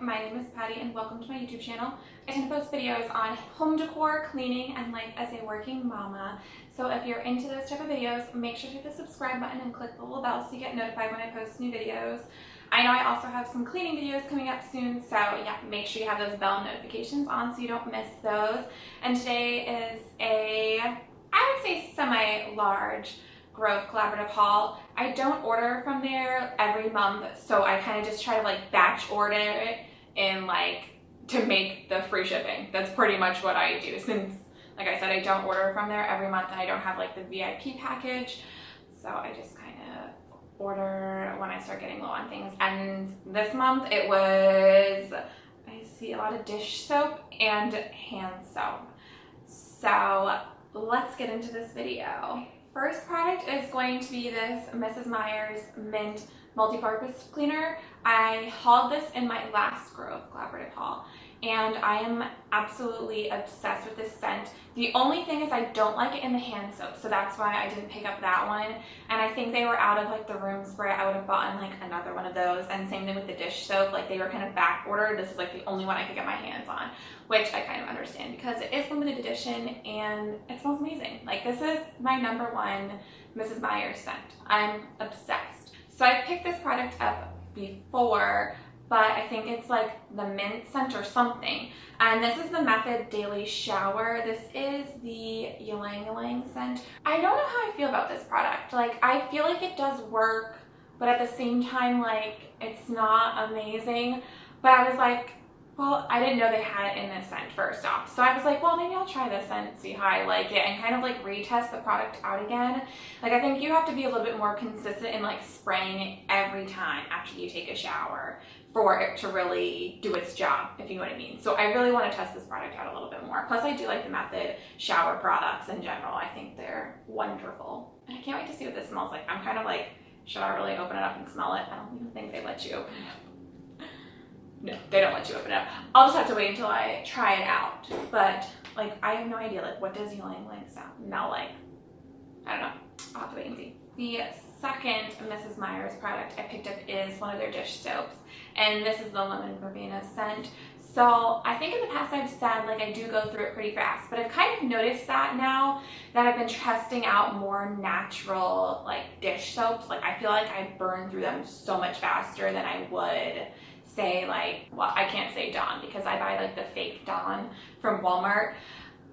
my name is Patty and welcome to my YouTube channel. I tend to post videos on home decor, cleaning, and life as a working mama. So if you're into those type of videos, make sure to hit the subscribe button and click the little bell so you get notified when I post new videos. I know I also have some cleaning videos coming up soon, so yeah, make sure you have those bell notifications on so you don't miss those. And today is a, I would say semi-large Grove Collaborative haul. I don't order from there every month, so I kind of just try to like batch order it and like to make the free shipping. That's pretty much what I do since, like I said, I don't order from there every month and I don't have like the VIP package. So I just kind of order when I start getting low on things. And this month it was, I see a lot of dish soap and hand soap. So let's get into this video. First product is going to be this Mrs. Meyer's Mint Multi-Purpose Cleaner. I hauled this in my last Grove Collaborative haul and I am absolutely obsessed with this scent. The only thing is I don't like it in the hand soap, so that's why I didn't pick up that one. And I think they were out of like the room spray. I would have bought in like another one of those. And same thing with the dish soap, like they were kind of back ordered. This is like the only one I could get my hands on, which I kind of understand because it is limited edition and it smells amazing. Like this is my number one Mrs. Meyer's scent. I'm obsessed. So I picked this product up before but I think it's like the mint scent or something. And this is the Method Daily Shower. This is the Ylang Ylang scent. I don't know how I feel about this product. Like, I feel like it does work, but at the same time, like, it's not amazing. But I was like, well, I didn't know they had it in this scent first off. So I was like, well, maybe I'll try this scent, see how I like it, and kind of like retest the product out again. Like I think you have to be a little bit more consistent in like spraying it every time after you take a shower for it to really do its job, if you know what I mean. So I really want to test this product out a little bit more. Plus I do like the Method shower products in general. I think they're wonderful. And I can't wait to see what this smells like. I'm kind of like, should I really open it up and smell it? I don't even think they let you open it up no, they don't let you open it up. I'll just have to wait until I try it out. But like, I have no idea. Like, what does ylang ylang sound smell like? I don't know. I'll have to wait and see. The second Mrs. Meyer's product I picked up is one of their dish soaps, and this is the lemon verbena scent. So I think in the past I've said like I do go through it pretty fast, but I've kind of noticed that now that I've been testing out more natural like dish soaps. Like I feel like I burn through them so much faster than I would say like, well, I can't say Dawn because I buy like the fake Dawn from Walmart.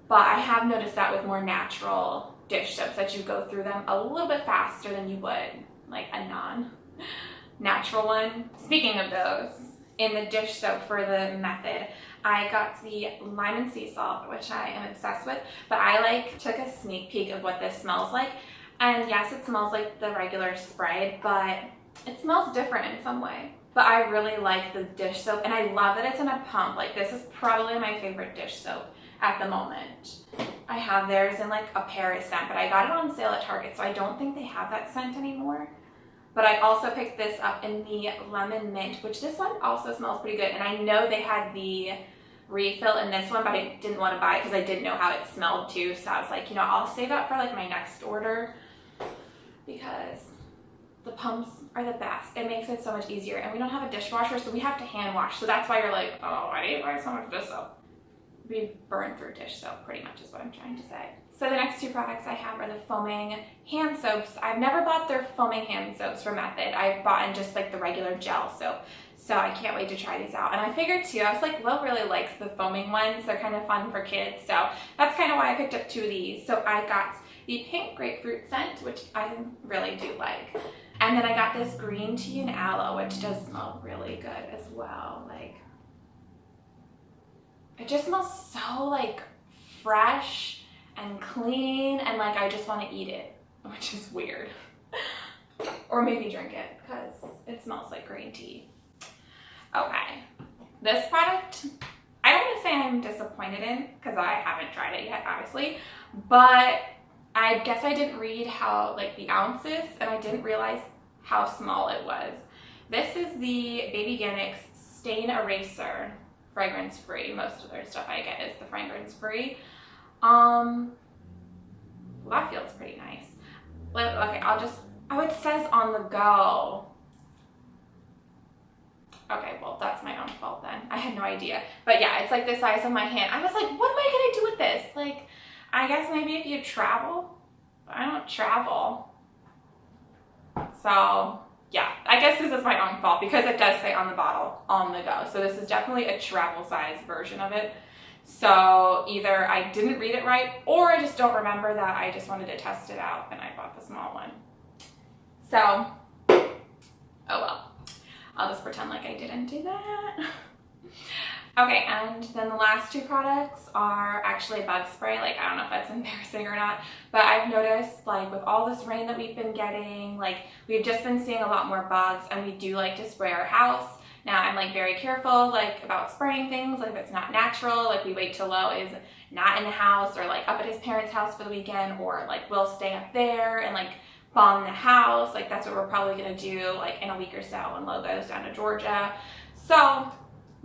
But I have noticed that with more natural dish soaps that you go through them a little bit faster than you would like a non-natural one. Speaking of those, in the dish soap for the method, I got the lime and sea salt, which I am obsessed with, but I like took a sneak peek of what this smells like. And yes, it smells like the regular spray, but it smells different in some way but I really like the dish soap and I love that it's in a pump. Like this is probably my favorite dish soap at the moment. I have theirs in like a Paris scent, but I got it on sale at Target, so I don't think they have that scent anymore. But I also picked this up in the lemon mint, which this one also smells pretty good. And I know they had the refill in this one, but I didn't want to buy it because I didn't know how it smelled too. So I was like, you know, I'll save that for like my next order because the pumps are the best. It makes it so much easier. And we don't have a dishwasher, so we have to hand wash. So that's why you're like, oh, why do you buy so much dish soap? We burn through dish soap, pretty much is what I'm trying to say. So the next two products I have are the foaming hand soaps. I've never bought their foaming hand soaps for Method. I've bought in just like the regular gel soap. So I can't wait to try these out. And I figured too, I was like, Will really likes the foaming ones. They're kind of fun for kids. So that's kind of why I picked up two of these. So I got the pink grapefruit scent, which I really do like. And then I got this green tea and aloe, which does smell really good as well. Like, it just smells so like fresh and clean and like I just want to eat it, which is weird. or maybe drink it because it smells like green tea. Okay, this product, I don't want to say I'm disappointed in because I haven't tried it yet, obviously, but I guess I didn't read how like the ounces and I didn't realize how small it was. This is the Babyganics Stain Eraser fragrance free. Most of their stuff I get is the fragrance free. Um, well, that feels pretty nice. Okay, I'll just, oh, it says on the go. Okay, well, that's my own fault then. I had no idea. But yeah, it's like the size of my hand. I was like, what am I gonna do with this? Like, I guess maybe if you travel, I don't travel. So yeah, I guess this is my own fault because it does say on the bottle, on the go. So this is definitely a travel size version of it. So either I didn't read it right or I just don't remember that I just wanted to test it out and I bought the small one. So, oh well, I'll just pretend like I didn't do that. Okay, and then the last two products are actually bug spray. Like, I don't know if that's embarrassing or not, but I've noticed, like, with all this rain that we've been getting, like, we've just been seeing a lot more bugs, and we do like to spray our house. Now, I'm, like, very careful, like, about spraying things, like, if it's not natural, like, we wait till Lo is not in the house or, like, up at his parents' house for the weekend, or, like, we'll stay up there and, like, bomb the house. Like, that's what we're probably gonna do, like, in a week or so when Lo goes down to Georgia. So,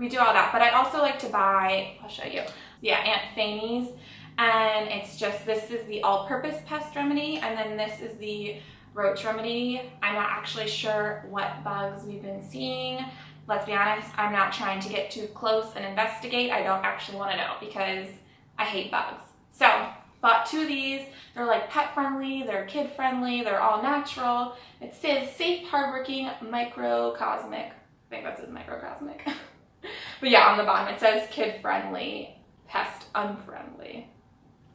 we do all that. But I also like to buy, I'll show you, yeah, Aunt Fanny's. And it's just, this is the all-purpose pest remedy, and then this is the roach remedy. I'm not actually sure what bugs we've been seeing. Let's be honest, I'm not trying to get too close and investigate. I don't actually want to know because I hate bugs. So, bought two of these. They're like pet friendly, they're kid friendly, they're all natural. It says safe, hardworking, microcosmic. I think that says microcosmic. but yeah, on the bottom it says kid friendly, pest unfriendly.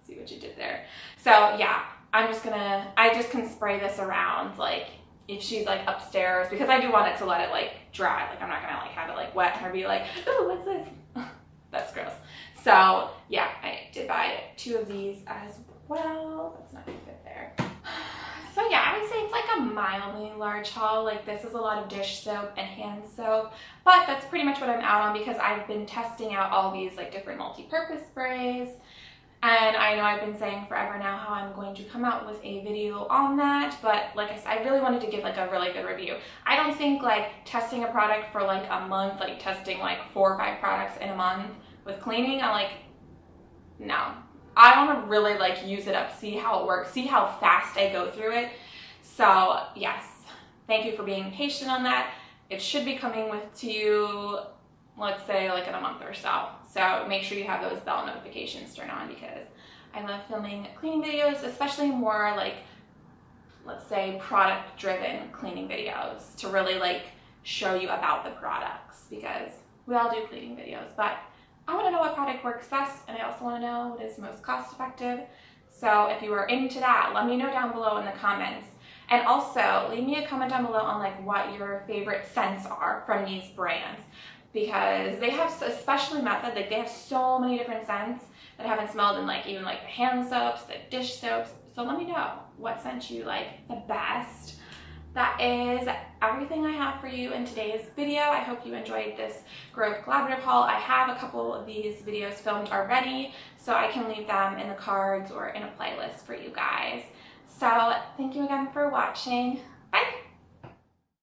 See what you did there. So yeah, I'm just gonna, I just can spray this around like if she's like upstairs because I do want it to let it like dry. Like I'm not gonna like have it like wet and her be like, oh, what's this? That's gross. So yeah, I did buy two of these as well. That's not gonna fit there. So yeah, I would say it's like a mildly large haul. Like this is a lot of dish soap and hand soap, but that's pretty much what I'm out on because I've been testing out all these like different multi-purpose sprays. And I know I've been saying forever now how I'm going to come out with a video on that, but like I said, I really wanted to give like a really good review. I don't think like testing a product for like a month, like testing like four or five products in a month with cleaning, I'm like, no, I want to really like use it up, see how it works, see how fast I go through it. So yes, thank you for being patient on that. It should be coming with to you, let's say like in a month or so. So make sure you have those bell notifications turned on because I love filming cleaning videos, especially more like, let's say product driven cleaning videos to really like show you about the products because we all do cleaning videos, but I want to know what product works best and I also want to know what is most cost effective. So if you are into that, let me know down below in the comments. And also leave me a comment down below on like what your favorite scents are from these brands because they have, especially Method, like they have so many different scents that I haven't smelled in like even like the hand soaps, the dish soaps. So let me know what scent you like the best that is everything I have for you in today's video. I hope you enjoyed this Grove Collaborative haul. I have a couple of these videos filmed already, so I can leave them in the cards or in a playlist for you guys. So thank you again for watching. Bye!